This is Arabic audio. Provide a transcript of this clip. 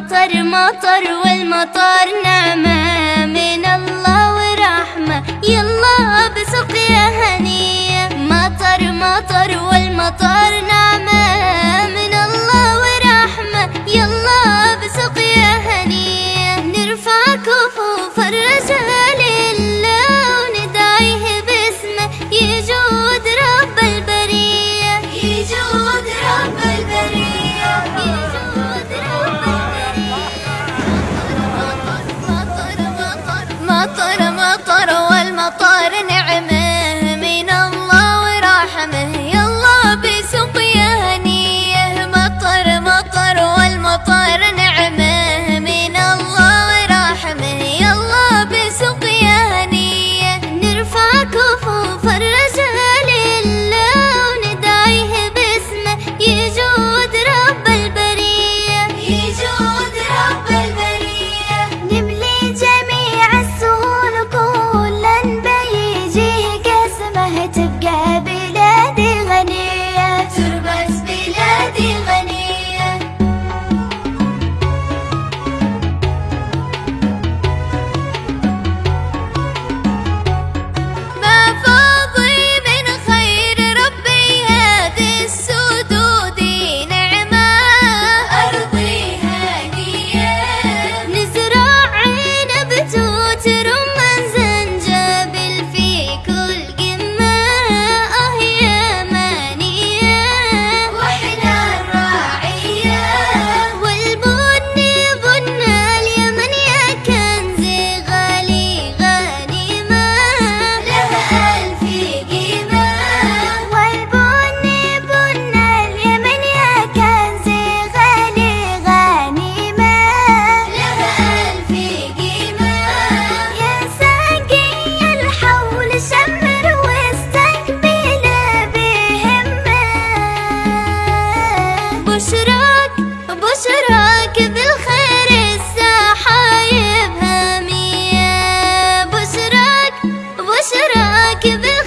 مطر مطر والمطر نعمة من مطرا que veo